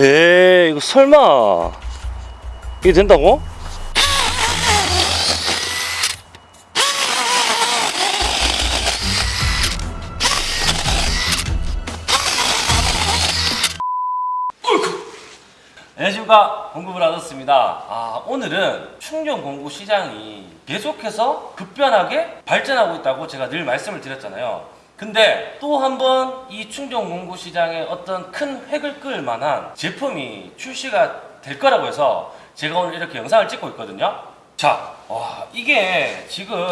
에이 이거 설마. 이게 된다고? 안녕하십니까. 공급을 하셨습니다. 아 오늘은 충전 공구 시장이 계속해서 급변하게 발전하고 있다고 제가 늘 말씀을 드렸잖아요 근데 또 한 번 이 충전 공구 시장에 어떤 큰 획을 끌 만한 제품이 출시가 될 거라고 해서 제가 오늘 이렇게 영상을 찍고 있거든요. 자, 와 이게 지금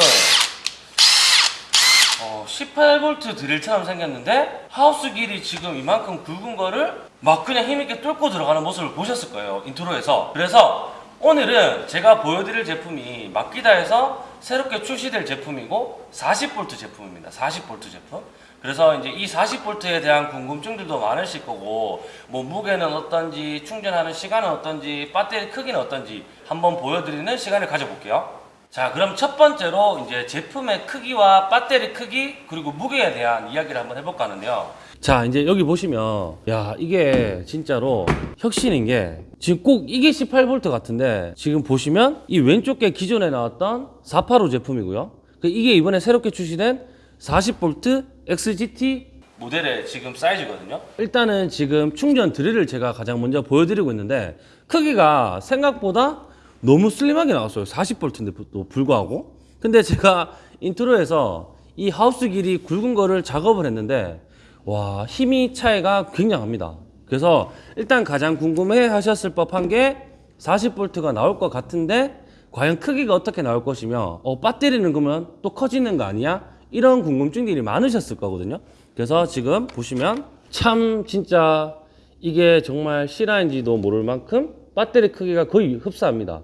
어, 18V 드릴처럼 생겼는데 하우스 길이 지금 이만큼 굵은 거를 막 그냥 힘있게 뚫고 들어가는 모습을 보셨을 거예요 intro에서. 그래서 오늘은 제가 보여드릴 제품이 마키다에서 새롭게 출시될 제품이고 40V 제품입니다. 40V 제품. 그래서 이제 이 40V에 대한 궁금증들도 많으실 거고 뭐 무게는 어떤지 충전하는 시간은 어떤지 배터리 크기는 어떤지 한번 보여드리는 시간을 가져볼게요 자 그럼 첫 번째로 이제 제품의 크기와 배터리 크기 그리고 무게에 대한 이야기를 한번 해볼까 하는데요. 자 이제 여기 보시면 야 이게 진짜로 혁신인 게 지금 꼭 이게 18V 같은데 지금 보시면 이 왼쪽 게 기존에 나왔던 485 제품이고요. 그 이게 이번에 새롭게 출시된 40V XGT 모델의 지금 사이즈거든요. 일단은 지금 충전 드릴을 제가 가장 먼저 보여드리고 있는데 크기가 생각보다 너무 슬림하게 나왔어요. 40V인데도 불구하고. 근데 제가 인트로에서 이 하우스 길이 굵은 거를 작업을 했는데 와 힘이 차이가 굉장합니다. 그래서 일단 가장 궁금해 하셨을 법한 게 40V가 나올 것 같은데 과연 크기가 어떻게 나올 것이며 어 배터리는 그러면 또 커지는 거 아니야? 이런 궁금증들이 많으셨을 거거든요. 그래서 지금 보시면 참 진짜 이게 정말 실화인지도 모를 만큼 배터리 크기가 거의 흡사합니다.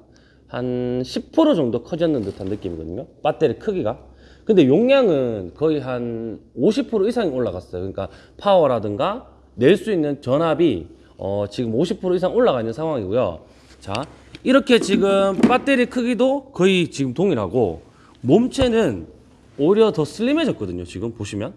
한 10% 정도 커졌는 듯한 느낌이거든요. 배터리 크기가. 근데 용량은 거의 한 50% 이상이 올라갔어요. 그러니까 파워라든가 낼 수 있는 전압이 어 지금 50% 이상 올라가 있는 상황이고요. 자 이렇게 지금 배터리 크기도 거의 지금 동일하고 몸체는 오히려 더 슬림해졌거든요 지금 보시면.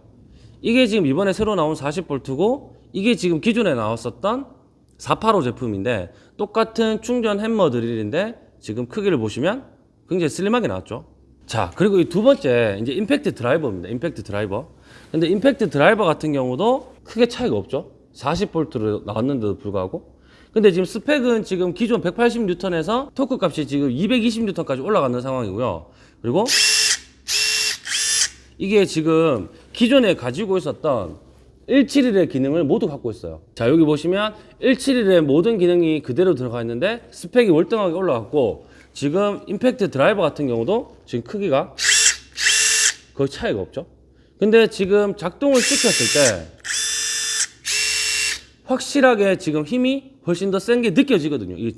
이게 지금 이번에 새로 나온 40V고 이게 지금 기존에 나왔었던 485 제품인데 똑같은 충전 햄머 드릴인데 지금 크기를 보시면 굉장히 슬림하게 나왔죠. 자 그리고 이 두 번째 이제 임팩트 드라이버입니다. 임팩트 드라이버. 근데 임팩트 드라이버 같은 경우도 크게 차이가 없죠. 40V로 나왔는데도 불구하고. 근데 지금 스펙은 지금 기존 180N에서 토크 값이 지금 220N까지 올라가는 상황이고요. 그리고 이게 지금 기존에 가지고 있었던 171의 기능을 모두 갖고 있어요. 자 여기 보시면 171의 모든 기능이 그대로 들어가 있는데 스펙이 월등하게 올라갔고 지금 임팩트 드라이버 같은 경우도 지금 크기가 거의 차이가 없죠? 근데 지금 작동을 시켰을 때 확실하게 지금 힘이 훨씬 더 센 게 느껴지거든요. 이,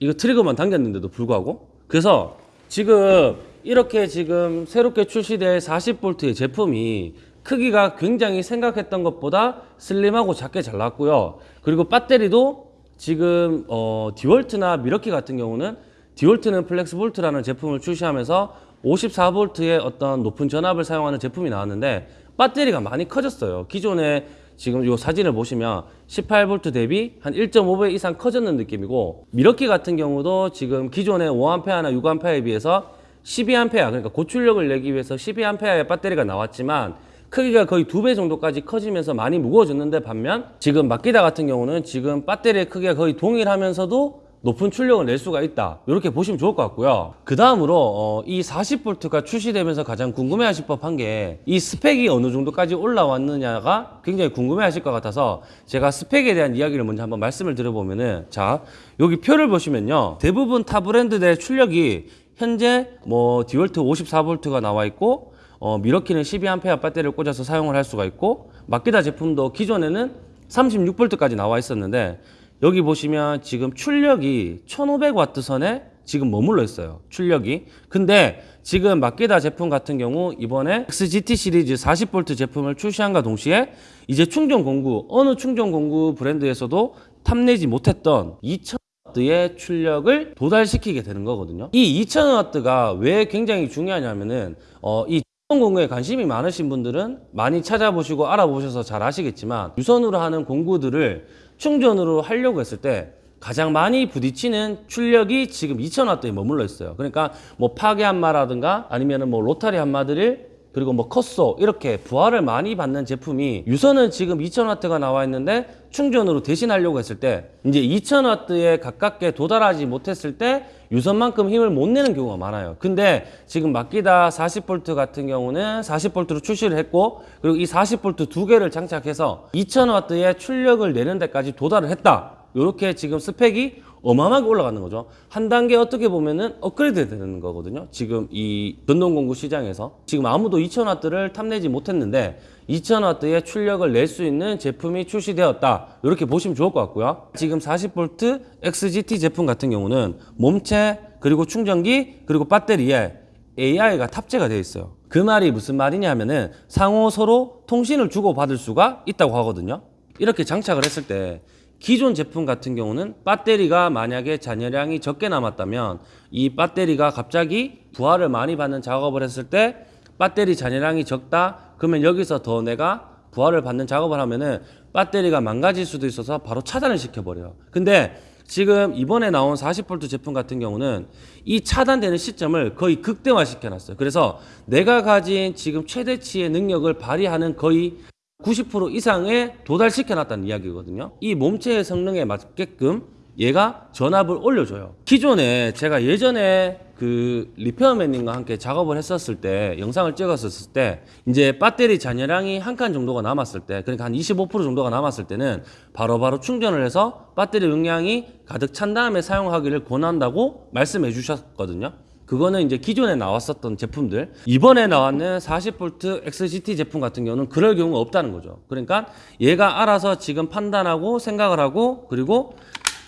이거 트리거만 당겼는데도 불구하고. 그래서 지금 이렇게 지금 새롭게 출시될 40V의 제품이 크기가 굉장히 생각했던 것보다 슬림하고 작게 잘 나왔고요. 그리고 배터리도 지금 어, 디월트나 밀워키 같은 경우는 디월트는 FlexVolt라는 제품을 출시하면서 54V의 어떤 높은 전압을 사용하는 제품이 나왔는데 배터리가 많이 커졌어요. 기존에 지금 이 사진을 보시면 18V 대비 한 1.5배 이상 커졌는 느낌이고 밀워키 같은 경우도 지금 기존의 5A나 6A에 비해서 12A 그러니까 고출력을 내기 위해서 12A의 배터리가 나왔지만 크기가 거의 두 배 정도까지 커지면서 많이 무거워졌는데 반면 지금 마키다 같은 경우는 지금 배터리의 크기가 거의 동일하면서도 높은 출력을 낼 수가 있다. 이렇게 보시면 좋을 것 같고요. 그 다음으로 어, 이 40V가 출시되면서 가장 궁금해 하실 법한 게 이 스펙이 어느 정도까지 올라왔느냐가 굉장히 궁금해 하실 것 같아서 제가 스펙에 대한 이야기를 먼저 한번 말씀을 드려보면은 자 여기 표를 보시면요. 대부분 타 브랜드들의 출력이 현재 뭐 디월트 54V가 나와 있고 어, 미러키는 12A 배터리를 꽂아서 사용을 할 수가 있고 마키다 제품도 기존에는 36V까지 나와 있었는데 여기 보시면 지금 출력이 1500W 선에 지금 머물러 있어요 출력이. 근데 지금 마키다 제품 같은 경우 이번에 XGT 시리즈 40V 제품을 출시한과 동시에 이제 충전 공구 어느 충전 공구 브랜드에서도 탐내지 못했던 2000W의 출력을 도달시키게 되는 거거든요. 이 2000W가 왜 굉장히 중요하냐면은 어, 이 공구에 관심이 많으신 분들은 많이 찾아보시고 알아보셔서 잘 아시겠지만 유선으로 하는 공구들을 충전으로 하려고 했을 때 가장 많이 부딪히는 출력이 지금 2000W에 머물러 있어요. 그러니까 뭐 파괴 한마라든가 아니면은 뭐 로타리 한마드릴 그리고 뭐 컷소 이렇게 부하를 많이 받는 제품이 유선은 지금 2000W가 나와 있는데 충전으로 대신하려고 했을 때 이제 2000W에 가깝게 도달하지 못했을 때 유선만큼 힘을 못 내는 경우가 많아요. 근데 지금 마키다 40V 같은 경우는 40V로 출시를 했고 그리고 이 40V 두 개를 장착해서 2000W의 출력을 내는 데까지 도달을 했다. 이렇게 지금 스펙이 어마어마하게 올라가는 거죠. 한 단계 어떻게 보면은 업그레이드 되는 거거든요. 지금 이 전동공구 시장에서 지금 아무도 2000W를 탐내지 못했는데 2000W의 출력을 낼 수 있는 제품이 출시되었다. 이렇게 보시면 좋을 것 같고요. 지금 40V XGT 제품 같은 경우는 몸체 그리고 충전기 그리고 배터리에 AI가 탑재가 되어 있어요. 그 말이 무슨 말이냐 하면은 상호 서로 통신을 주고받을 수가 있다고 하거든요. 이렇게 장착을 했을 때 기존 제품 같은 경우는 배터리가 만약에 잔여량이 적게 남았다면 이 배터리가 갑자기 부하를 많이 받는 작업을 했을 때 배터리 잔여량이 적다 그러면 여기서 더 내가 부하를 받는 작업을 하면은 배터리가 망가질 수도 있어서 바로 차단을 시켜버려요. 근데 지금 이번에 나온 40V 제품 같은 경우는 이 차단되는 시점을 거의 극대화 시켜놨어요. 그래서 내가 가진 지금 최대치의 능력을 발휘하는 거의 90% 이상에 도달시켜 놨다는 이야기거든요. 이 몸체의 성능에 맞게끔 얘가 전압을 올려줘요. 기존에 제가 예전에 그 리페어맨님과 함께 작업을 했었을 때 영상을 찍었었을 때 이제 배터리 잔여량이 한 칸 정도가 남았을 때 그러니까 한 25% 정도가 남았을 때는 바로바로 충전을 해서 배터리 용량이 가득 찬 다음에 사용하기를 권한다고 말씀해 주셨거든요. 그거는 이제 기존에 나왔었던 제품들 이번에 나왔는 40V XGT 제품 같은 경우는 그럴 경우가 없다는 거죠. 그러니까 얘가 알아서 지금 판단하고 생각을 하고 그리고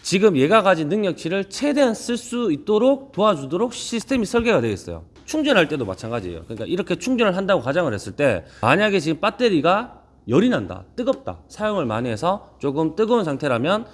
지금 얘가 가진 능력치를 최대한 쓸 수 있도록 도와주도록 시스템이 설계가 되어 있어요. 충전할 때도 마찬가지예요. 그러니까 이렇게 충전을 한다고 가정을 했을 때 만약에 지금 배터리가 열이 난다, 뜨겁다, 사용을 많이 해서 조금 뜨거운 상태라면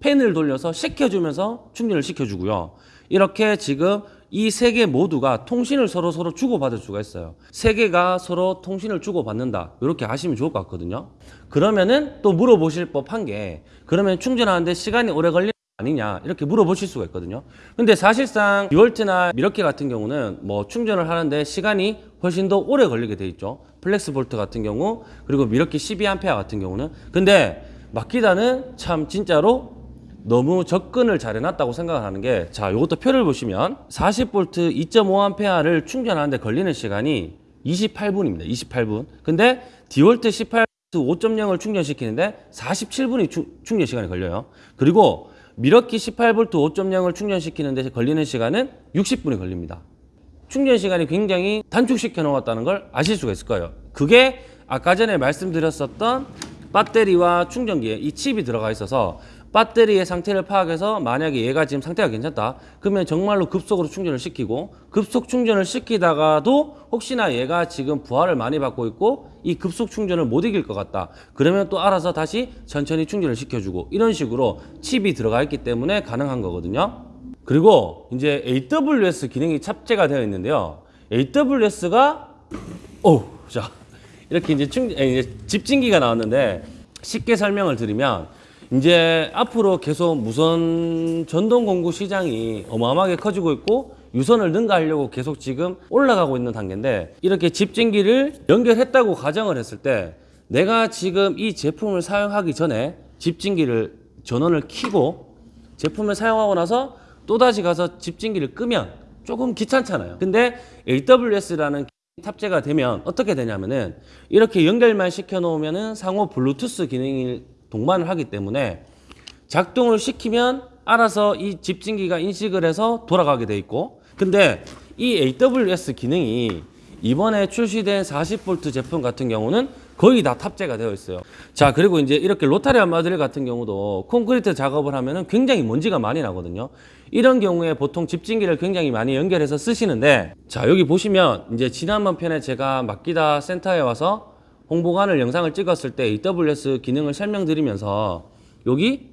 팬을 돌려서 식혀주면서 충전을 시켜주고요. 이렇게 지금 이 세 개 모두가 통신을 서로 서로 주고받을 수가 있어요. 세 개가 서로 통신을 주고받는다. 이렇게 아시면 좋을 것 같거든요. 그러면은 또 물어보실 법한 게 그러면 충전하는데 시간이 오래 걸리는 거 아니냐 이렇게 물어보실 수가 있거든요. 근데 사실상 디월트나 밀워키 같은 경우는 뭐 충전을 하는데 시간이 훨씬 더 오래 걸리게 돼 있죠. FlexVolt 같은 경우 그리고 밀워키 12A 같은 경우는 근데 마키다는 참 진짜로 너무 접근을 잘 해놨다고 생각을 하는 게, 자, 이것도 표를 보시면 40V 2.5A를 충전하는데 걸리는 시간이 28분입니다. 28분. 근데 디월트 18V 5.0을 충전시키는데 47분이 충전 시간이 걸려요. 그리고 미러키 18V 5.0을 충전시키는데 걸리는 시간은 60분이 걸립니다. 충전 시간이 굉장히 단축시켜 놓았다는 걸 아실 수가 있을 거예요. 그게 아까 전에 말씀드렸었던 배터리와 충전기에 이 칩이 들어가 있어서 배터리의 상태를 파악해서 만약에 얘가 지금 상태가 괜찮다. 그러면 정말로 급속으로 충전을 시키고 급속 충전을 시키다가도 혹시나 얘가 지금 부하를 많이 받고 있고 이 급속 충전을 못 이길 것 같다. 그러면 또 알아서 다시 천천히 충전을 시켜주고 이런 식으로 칩이 들어가 있기 때문에 가능한 거거든요. 그리고 이제 AWS 기능이 탑재가 되어 있는데요. AWS가 오자 이렇게 이제 충 이제 집진기가 나왔는데 쉽게 설명을 드리면 이제 앞으로 계속 무선 전동 공구 시장이 어마어마하게 커지고 있고 유선을 능가하려고 계속 지금 올라가고 있는 단계인데 이렇게 집진기를 연결했다고 가정을 했을 때 내가 지금 이 제품을 사용하기 전에 집진기를 전원을 켜고 제품을 사용하고 나서 또다시 가서 집진기를 끄면 조금 귀찮잖아요. 근데 AWS라는 탑재가 되면 어떻게 되냐면은 이렇게 연결만 시켜 놓으면은 상호 블루투스 기능을 동반을 하기 때문에 작동을 시키면 알아서 이 집진기가 인식을 해서 돌아가게 돼 있고 근데 이 AWS 기능이 이번에 출시된 40V 제품 같은 경우는 거의 다 탑재가 되어 있어요. 자, 그리고 이제 이렇게 로타리 안마드릴 같은 경우도 콘크리트 작업을 하면 은 굉장히 먼지가 많이 나거든요. 이런 경우에 보통 집진기를 굉장히 많이 연결해서 쓰시는데 자, 여기 보시면 이제 지난번 편에 제가 맡기다 센터에 와서 홍보관을 영상을 찍었을 때 AWS 기능을 설명드리면서 여기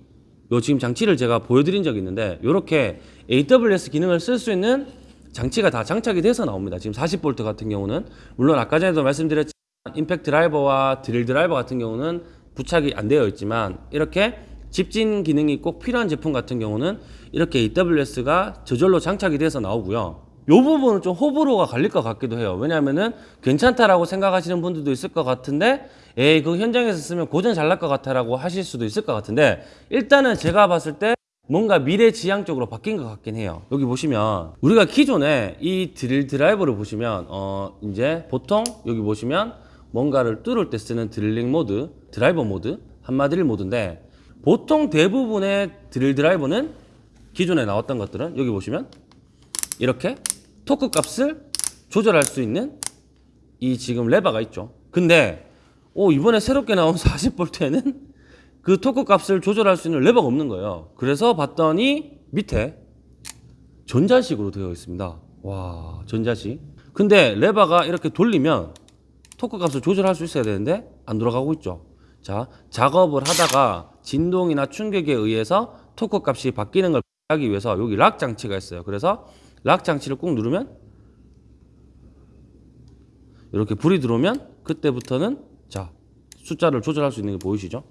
요 지금 장치를 제가 보여드린 적이 있는데 이렇게 AWS 기능을 쓸 수 있는 장치가 다 장착이 돼서 나옵니다. 지금 40V 같은 경우는 물론 아까 전에도 말씀드렸지만 임팩트 드라이버와 드릴 드라이버 같은 경우는 부착이 안 되어 있지만 이렇게 집진 기능이 꼭 필요한 제품 같은 경우는 이렇게 AWS가 저절로 장착이 돼서 나오고요. 요 부분은 좀 호불호가 갈릴 것 같기도 해요. 왜냐하면은 괜찮다라고 생각하시는 분들도 있을 것 같은데, 에이, 그 현장에서 쓰면 고전 잘 날 것 같아라고 하실 수도 있을 것 같은데, 일단은 제가 봤을 때 뭔가 미래지향적으로 바뀐 것 같긴 해요. 여기 보시면 우리가 기존에 이 드릴 드라이버를 보시면 어 이제 보통 여기 보시면 뭔가를 뚫을 때 쓰는 드릴링 모드, 드라이버 모드, 함마드릴 모드인데 보통 대부분의 드릴 드라이버는 기존에 나왔던 것들은 여기 보시면 이렇게 토크 값을 조절할 수 있는 이 지금 레버가 있죠. 근데 오 이번에 새롭게 나온 40V에는 그 토크 값을 조절할 수 있는 레버가 없는 거예요. 그래서 봤더니 밑에 전자식으로 되어 있습니다. 와, 전자식. 근데 레버가 이렇게 돌리면 토크 값을 조절할 수 있어야 되는데 안 돌아가고 있죠. 자, 작업을 하다가 진동이나 충격에 의해서 토크 값이 바뀌는 걸 하기 위해서 여기 lock 장치가 있어요. 그래서 lock 장치를 꾹 누르면 이렇게 불이 들어오면 그때부터는 자, 숫자를 조절할 수 있는 게 보이시죠?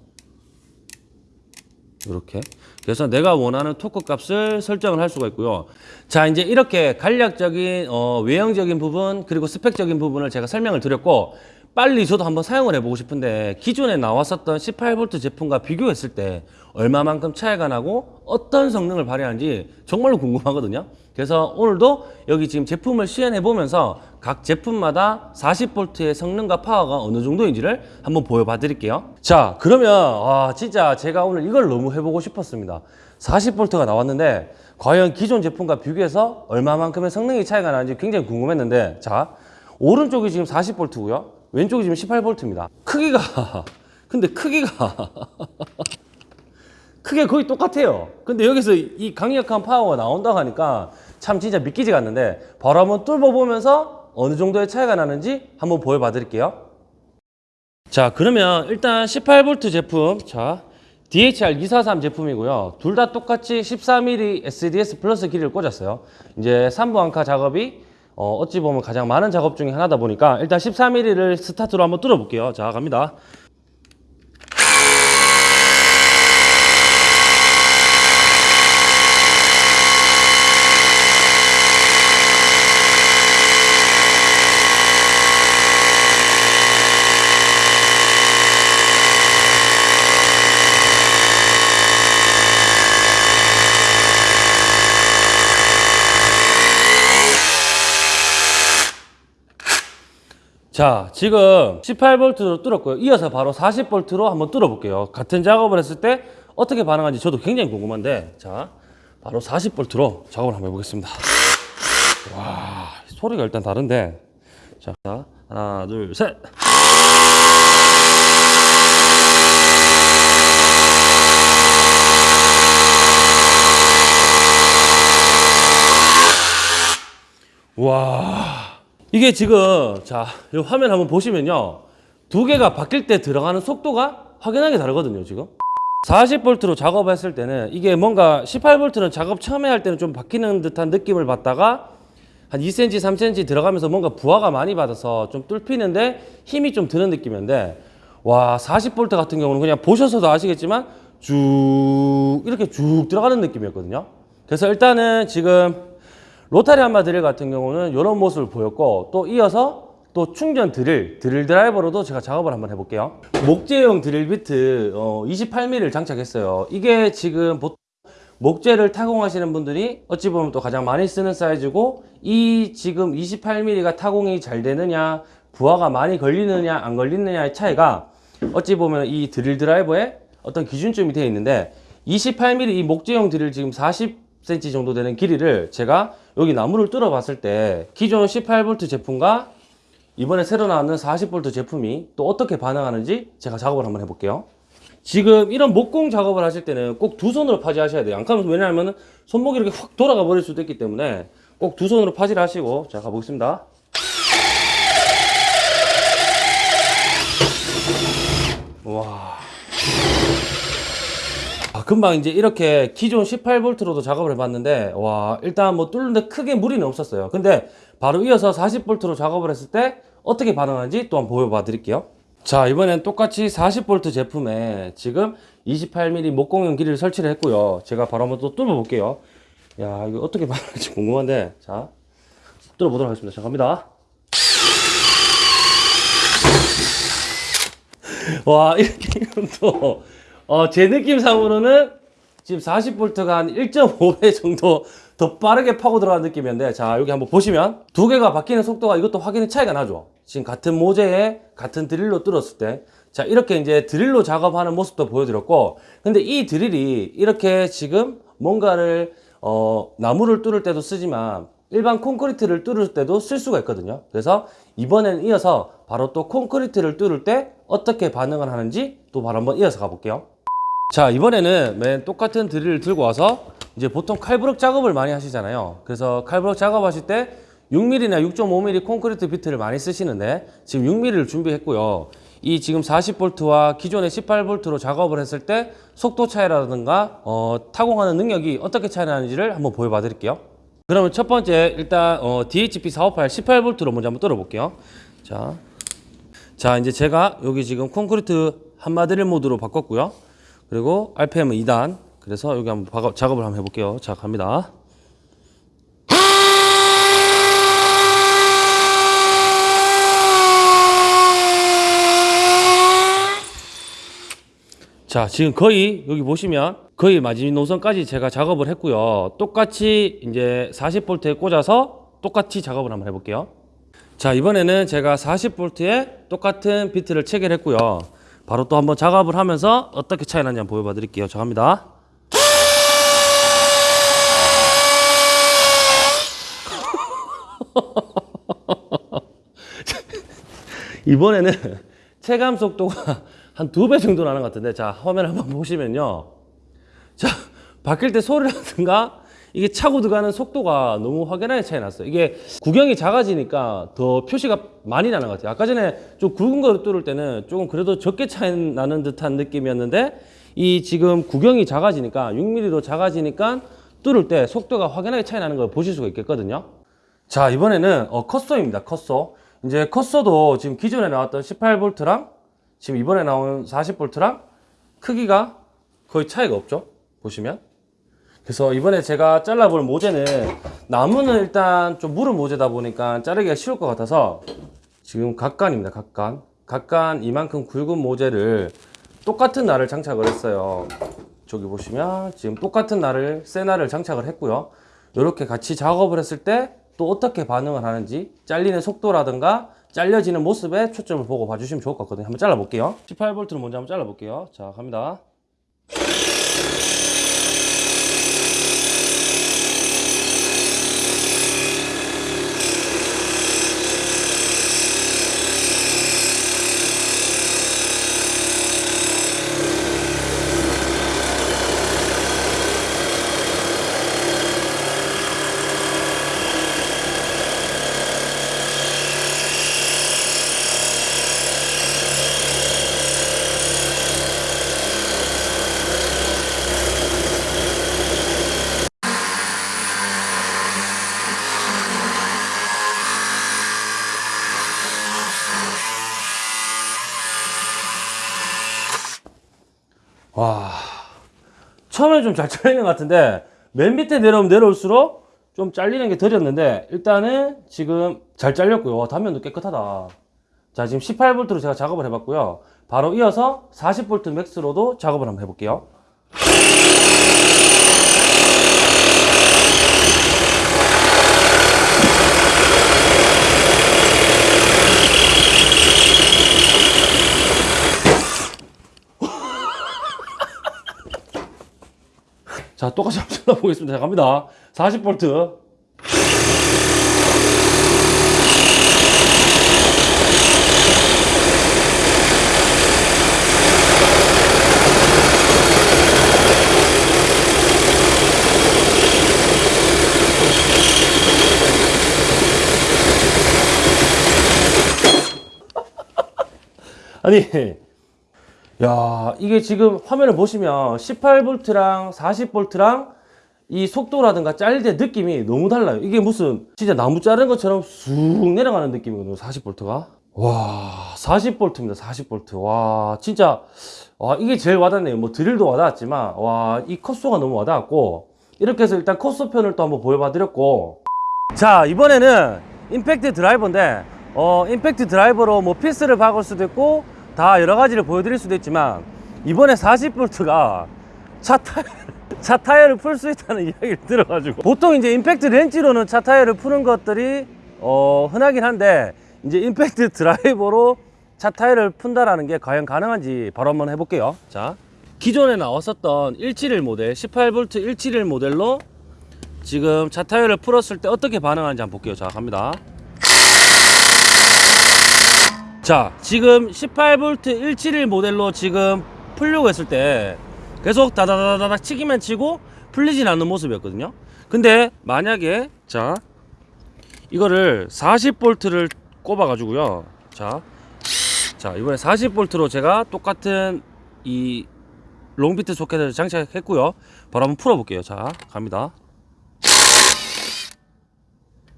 이렇게. 그래서 내가 원하는 토크 값을 설정을 할 수가 있고요. 자, 이제 이렇게 간략적인 어, 외형적인 부분 그리고 스펙적인 부분을 제가 설명을 드렸고 빨리 저도 한번 사용을 해보고 싶은데 기존에 나왔었던 18V 제품과 비교했을 때 얼마만큼 차이가 나고 어떤 성능을 발휘하는지 정말로 궁금하거든요. 그래서 오늘도 여기 지금 제품을 시연해 보면서 각 제품마다 40V의 성능과 파워가 어느 정도인지를 한번 보여봐 드릴게요. 자, 그러면 아, 진짜 제가 오늘 이걸 너무 해보고 싶었습니다. 40V가 나왔는데 과연 기존 제품과 비교해서 얼마만큼의 성능이 차이가 나는지 굉장히 궁금했는데 자, 오른쪽이 지금 40V고요. 왼쪽이 지금 18V입니다. 크기가 근데 크기가 크게 거의 똑같아요. 근데 여기서 이 강력한 파워가 나온다고 하니까 참 진짜 믿기지가 않는데 바로 한번 뚫어보면서 어느 정도의 차이가 나는지 한번 보여봐 드릴게요. 자 그러면 일단 18V 제품 자 DHR243 제품이고요. 둘 다 똑같이 14mm SDS 플러스 길이를 꽂았어요. 이제 3부 한카 작업이 어, 어찌 보면 가장 많은 작업 중에 하나다 보니까 일단 14mm를 스타트로 한번 뚫어볼게요. 자 갑니다. 자, 지금 18V로 뚫었고요. 이어서 바로 40V로 한번 뚫어볼게요. 같은 작업을 했을 때 어떻게 반응하는지 저도 굉장히 궁금한데, 자, 바로 40V로 작업을 한번 해보겠습니다. 와, 소리가 일단 다른데, 자, 하나, 둘, 셋. 와. 이게 지금 자, 이 화면 한번 보시면요. 두 개가 바뀔 때 들어가는 속도가 확연하게 다르거든요, 지금. 40V로 작업했을 때는 이게 뭔가 18V는 작업 처음에 할 때는 좀 바뀌는 듯한 느낌을 받다가 한 2cm, 3cm 들어가면서 뭔가 부하가 많이 받아서 좀 뚫히는데 힘이 좀 드는 느낌인데 와, 40V 같은 경우는 그냥 보셔서도 아시겠지만 쭉 이렇게 쭉 들어가는 느낌이었거든요. 그래서 일단은 지금 로타리 한마 드릴 같은 경우는 이런 모습을 보였고 또 이어서 또 충전 드릴, 드릴 드라이버로도 제가 작업을 한번 해볼게요. 목재용 드릴 비트 어, 28mm를 장착했어요. 이게 지금 보통 목재를 타공하시는 분들이 어찌 보면 또 가장 많이 쓰는 사이즈고 이 지금 28mm가 타공이 잘 되느냐 부하가 많이 걸리느냐 안 걸리느냐의 차이가 어찌 보면 이 드릴 드라이버에 어떤 기준점이 되어 있는데 28mm 이 목재용 드릴 지금 40cm 정도 되는 길이를 제가 여기 나무를 뚫어 봤을 때 기존 18V 제품과 이번에 새로 나왔는 40V 제품이 또 어떻게 반응하는지 제가 작업을 한번 해볼게요. 지금 이런 목공 작업을 하실 때는 꼭 두 손으로 파지 하셔야 돼요. 안 그러면 왜냐하면 손목이 이렇게 확 돌아가 버릴 수도 있기 때문에 꼭 두 손으로 파지를 하시고 자 가보겠습니다. 와. 아, 금방 이제 이렇게 기존 18V로도 작업을 해봤는데, 와, 일단 뭐 뚫는데 크게 무리는 없었어요. 근데 바로 이어서 40V로 작업을 했을 때 어떻게 반응하는지 또 한번 보여봐 드릴게요. 자 이번엔 똑같이 40V 제품에 지금 28mm 목공용 길이를 설치를 했고요 제가 바로 한번 또 뚫어 볼게요 야 이거 어떻게 말할지 궁금한데 자 뚫어 보도록 하겠습니다 자 갑니다 와 이렇게 또 어, 제 느낌상으로는 지금 40V가 한 1.5배 정도 더 빠르게 파고 들어가는 느낌이었는데 자 여기 한번 보시면 두 개가 바뀌는 속도가 이것도 확연히 차이가 나죠. 지금 같은 모재에 같은 드릴로 뚫었을 때. 자 이렇게 이제 드릴로 작업하는 모습도 보여드렸고 근데 이 드릴이 이렇게 지금 뭔가를 어 나무를 뚫을 때도 쓰지만 일반 콘크리트를 뚫을 때도 쓸 수가 있거든요. 그래서 이번에는 이어서 바로 또 콘크리트를 뚫을 때 어떻게 반응을 하는지 또 바로 한번 이어서 가볼게요 자 이번에는 맨 똑같은 드릴을 들고 와서 이제 보통 칼부럭 작업을 많이 하시잖아요. 그래서 칼부럭 작업하실 때 6mm나 6.5mm 콘크리트 비트를 많이 쓰시는데 지금 6mm를 준비했고요. 이 지금 40V와 기존의 18V로 작업을 했을 때 속도 차이라든가 어, 타공하는 능력이 어떻게 차이 나는지를 한번 보여봐 드릴게요. 그러면 첫 번째 일단 어, DHP 458 18V로 먼저 한번 뚫어 볼게요. 자, 자 이제 제가 여기 지금 콘크리트 한마디를 모드로 바꿨고요 그리고 RPM은 2단. 그래서 여기 한번 작업, 작업을 한번 해볼게요. 자, 갑니다. 자, 지금 거의 여기 보시면 거의 마지노선까지 제가 작업을 했고요. 똑같이 이제 40V에 꽂아서 똑같이 작업을 한번 해볼게요. 자, 이번에는 제가 40V에 똑같은 비트를 체결했고요. 바로 또 한번 작업을 하면서 어떻게 차이 나는지 한번 보여봐 드릴게요. 자, 갑니다. 이번에는 체감 속도가 한 두 배 정도 나는 것 같은데 자 화면 한번 보시면요 자 바뀔 때 소리라든가 이게 차고 들어가는 속도가 너무 확연하게 차이 났어요. 이게 구경이 작아지니까 더 표시가 많이 나는 것 같아요. 아까 전에 좀 굵은 거를 뚫을 때는 조금 그래도 적게 차이 나는 듯한 느낌이었는데 이 지금 구경이 작아지니까 6mm로 작아지니까 뚫을 때 속도가 확연하게 차이 나는 걸 보실 수가 있겠거든요. 자 이번에는 어, 컷소입니다 컷소 이제 컷소도 지금 기존에 나왔던 18V랑 지금 이번에 나온 40V랑 크기가 거의 차이가 없죠? 보시면 그래서 이번에 제가 잘라볼 모재는 나무는 일단 좀 무른 모재다 보니까 자르기가 쉬울 것 같아서 지금 각간입니다 각간. 각간 이만큼 굵은 모재를 똑같은 날을 장착을 했어요. 저기 보시면 지금 똑같은 날을 새 날을 장착을 했고요. 이렇게 같이 작업을 했을 때 또 어떻게 반응을 하는지 잘리는 속도라든가 잘려지는 모습에 초점을 보고 봐주시면 좋을 것 같거든요. 한번 잘라 볼게요. 18V를 먼저 한번 잘라 볼게요. 자 갑니다 좀 잘 잘리는 것 같은데 맨 밑에 내려오면 내려올수록 좀 잘리는 게 덜렸는데 일단은 지금 잘 잘렸고요. 와, 단면도 깨끗하다. 자 지금 18V로 제가 작업을 해봤고요. 바로 이어서 40V 맥스로도 작업을 한번 해볼게요 자 똑같이 한번 잘라보겠습니다. 자 갑니다. 40V 아니 야, 이게 지금 화면을 보시면 18V랑 40V랑 이 속도라든가 잘릴 때 느낌이 너무 달라요. 이게 무슨 진짜 나무 자른 것처럼 쑥 내려가는 느낌이거든요. 40V가. 와, 40볼트입니다. 40볼트. 와, 진짜 와, 이게 제일 와닿네요. 뭐 드릴도 와닿았지만 와, 이 컷소가 너무 와닿았고 이렇게 해서 일단 컷소 편을 또 한번 보여봐 드렸고 자, 이번에는 임팩트 드라이버인데 어, 임팩트 드라이버로 뭐 피스를 박을 수도 있고 다 여러 가지를 보여드릴 수도 있지만 이번에 40볼트가 차 타이어 차 타이어를 풀 수 있다는 이야기를 들어가지고 보통 이제 임팩트 렌치로는 차 타이어를 푸는 것들이 어, 흔하긴 한데 이제 임팩트 드라이버로 차 타이어를 푼다라는 게 과연 가능한지 바로 한번 해볼게요. 자, 기존에 나왔었던 171 모델 18V 171 모델로 지금 차 타이어를 풀었을 때 어떻게 반응하는지 한번 볼게요. 자, 갑니다. 자, 지금 18V 171 모델로 지금 풀려고 했을 때 계속 다다다다닥 치기만 치고 풀리진 않는 모습이었거든요. 근데 만약에 자 이거를 40볼트를 꼽아 가지고요. 자, 자 이번에 40볼트로 제가 똑같은 이 long bit 소켓을 장착했고요. 바로 한번 풀어 볼게요. 자, 갑니다.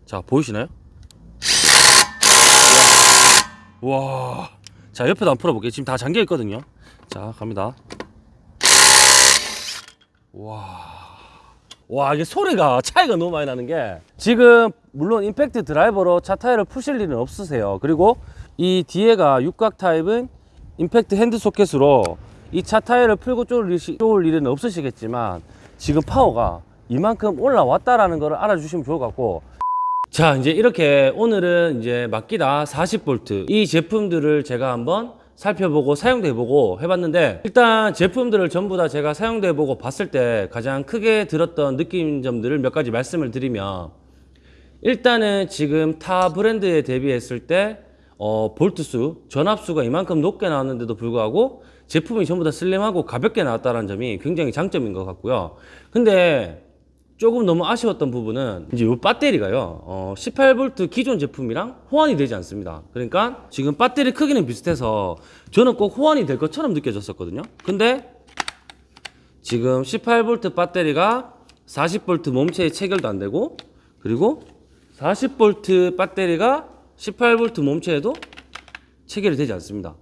자, 보이시나요? 와, 자 옆에도 한번 풀어 볼게요. 지금 다 잠겨 있거든요. 자, 갑니다. 와 이게 소리가 차이가 너무 많이 나는 게 지금 물론 임팩트 드라이버로 차 타이어를 푸실 일은 없으세요 그리고 이 뒤에가 육각 타입은 임팩트 핸드 소켓으로 이 차 타이어를 풀고 쪼을 일은 없으시겠지만 지금 파워가 이만큼 올라왔다라는 걸 알아주시면 좋을 것 같고 자 이제 이렇게 오늘은 이제 마키다 40V 이 제품들을 제가 한번 살펴보고 사용해보고 해봤는데 일단 제품들을 전부 다 제가 사용해보고 봤을 때 가장 크게 들었던 느낀 점들을 몇 가지 말씀을 드리면 일단은 지금 타 브랜드에 대비했을 때 어, 볼트수, 전압수가 이만큼 높게 나왔는데도 불구하고 제품이 전부 다 슬림하고 가볍게 나왔다는 점이 굉장히 장점인 것 같고요. 근데 조금 너무 아쉬웠던 부분은 이제 이 배터리가요. 어, 18V 기존 제품이랑 호환이 되지 않습니다. 그러니까 지금 배터리 크기는 비슷해서 저는 꼭 호환이 될 것처럼 느껴졌었거든요. 근데 지금 18V 배터리가 40V 몸체에 체결도 안 되고 그리고 40V 배터리가 18V 몸체에도 체결이 되지 않습니다.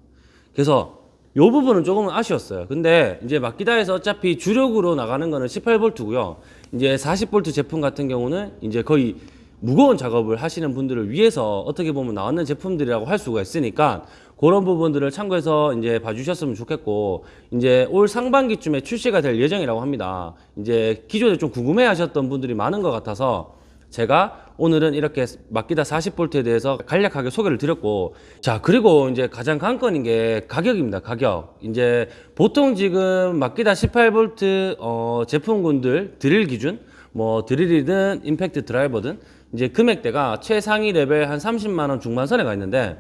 그래서 이 부분은 조금 아쉬웠어요. 근데 이제 마키다에서 어차피 주력으로 나가는 거는 18V고요. 이제 40V 제품 같은 경우는 이제 거의 무거운 작업을 하시는 분들을 위해서 어떻게 보면 나왔는 제품들이라고 할 수가 있으니까 그런 부분들을 참고해서 이제 봐주셨으면 좋겠고 이제 올 상반기쯤에 출시가 될 예정이라고 합니다. 이제 기존에 좀 궁금해 하셨던 분들이 많은 것 같아서 제가 오늘은 이렇게 마키다 40볼트에 대해서 간략하게 소개를 드렸고 자 그리고 이제 가장 관건인 게 가격입니다 가격 이제 보통 지금 마키다 18볼트 어, 제품군들 드릴 기준 뭐 드릴이든 임팩트 드라이버든 이제 금액대가 최상위 레벨 한 30만 원 중반선에 가 있는데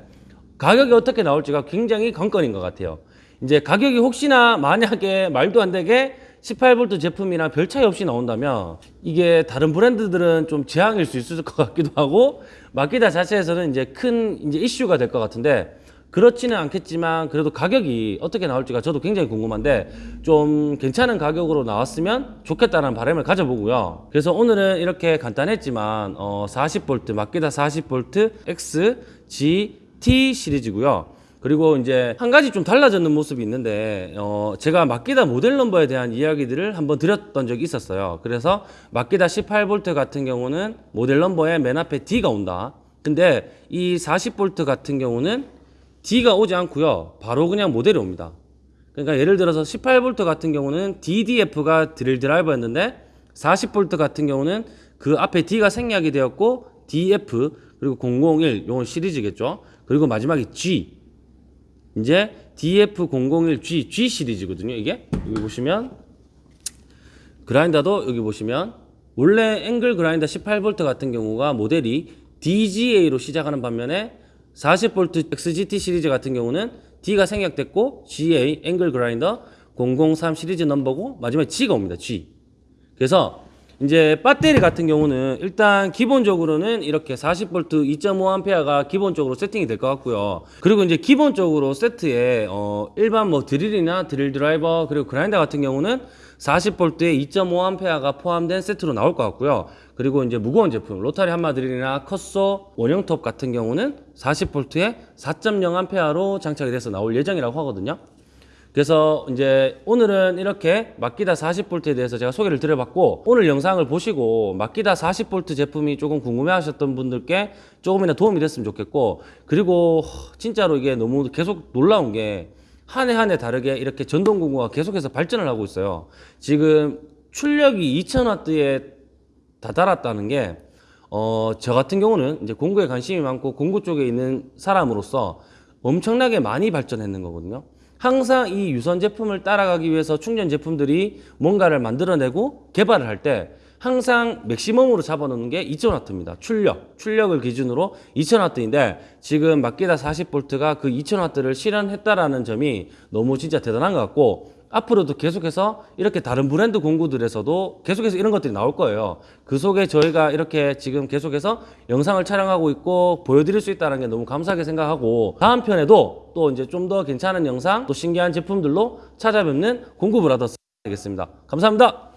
가격이 어떻게 나올지가 굉장히 관건인 것 같아요. 이제 가격이 혹시나 만약에 말도 안 되게 18V 제품이랑 별 차이 없이 나온다면 이게 다른 브랜드들은 좀 재앙일 수 있을 것 같기도 하고 마키다 자체에서는 이제 큰 이제 이슈가 될 것 같은데 그렇지는 않겠지만 그래도 가격이 어떻게 나올지가 저도 굉장히 궁금한데 좀 괜찮은 가격으로 나왔으면 좋겠다는 바람을 가져보고요. 그래서 오늘은 이렇게 간단했지만 어 40V 마키다 40V X G T 시리즈고요. 그리고 이제 한 가지 좀 달라졌는 모습이 있는데 어 제가 마키다 모델 넘버에 대한 이야기들을 한번 드렸던 적이 있었어요. 그래서 마키다 18V 같은 경우는 모델 넘버에 맨 앞에 D가 온다. 근데 이 40V 같은 경우는 D가 오지 않고요. 바로 그냥 모델이 옵니다. 그러니까 예를 들어서 18V 같은 경우는 DDF가 드릴 드라이버였는데 40V 같은 경우는 그 앞에 D가 생략이 되었고 DF 그리고 001 요건 시리즈겠죠. 그리고 마지막에 G 이제 DF001G G 시리즈거든요. 이게 여기 보시면 그라인더도 여기 보시면 원래 앵글 그라인더 18V 같은 경우가 모델이 DGA로 시작하는 반면에 40V XGT 시리즈 같은 경우는 D가 생략됐고 GA 앵글 그라인더 003 시리즈 넘버고 마지막에 G가 옵니다. G. 그래서 이제 배터리 같은 경우는 일단 기본적으로는 이렇게 40V 2.5A가 기본적으로 세팅이 될 것 같고요. 그리고 이제 기본적으로 세트에 어 일반 뭐 드릴이나 드릴 드라이버 그리고 그라인더 같은 경우는 40V에 2.5A가 포함된 세트로 나올 것 같고요. 그리고 이제 무거운 제품 로타리 한마 드릴이나 컷소 원형톱 같은 경우는 40V에 4.0A로 장착이 돼서 나올 예정이라고 하거든요. 그래서 이제 오늘은 이렇게 마키다 40V에 대해서 제가 소개를 드려봤고 오늘 영상을 보시고 마키다 40V 제품이 조금 궁금해하셨던 분들께 조금이나 도움이 됐으면 좋겠고 그리고 허, 진짜로 이게 너무 계속 놀라운 게 한 해 한 해 다르게 이렇게 전동공구가 계속해서 발전을 하고 있어요. 지금 출력이 2000W에 다다랐다는 게, 어, 저 같은 경우는 이제 공구에 관심이 많고 공구 쪽에 있는 사람으로서 엄청나게 많이 발전했는 거거든요. 항상 이 유선 제품을 따라가기 위해서 충전 제품들이 뭔가를 만들어내고 개발을 할 때 항상 맥시멈으로 잡아놓는 게 2000W입니다. 출력, 출력을 기준으로 2000W인데 지금 마키다 40V가 그 2000W를 실현했다라는 점이 너무 진짜 대단한 것 같고 앞으로도 계속해서 이렇게 다른 브랜드 공구들에서도 계속해서 이런 것들이 나올 거예요. 그 속에 저희가 이렇게 지금 계속해서 영상을 촬영하고 있고 보여드릴 수 있다는 게 너무 감사하게 생각하고 다음 편에도 또 이제 좀 더 괜찮은 영상 또 신기한 제품들로 찾아뵙는 공구 브라더스 되겠습니다. 감사합니다.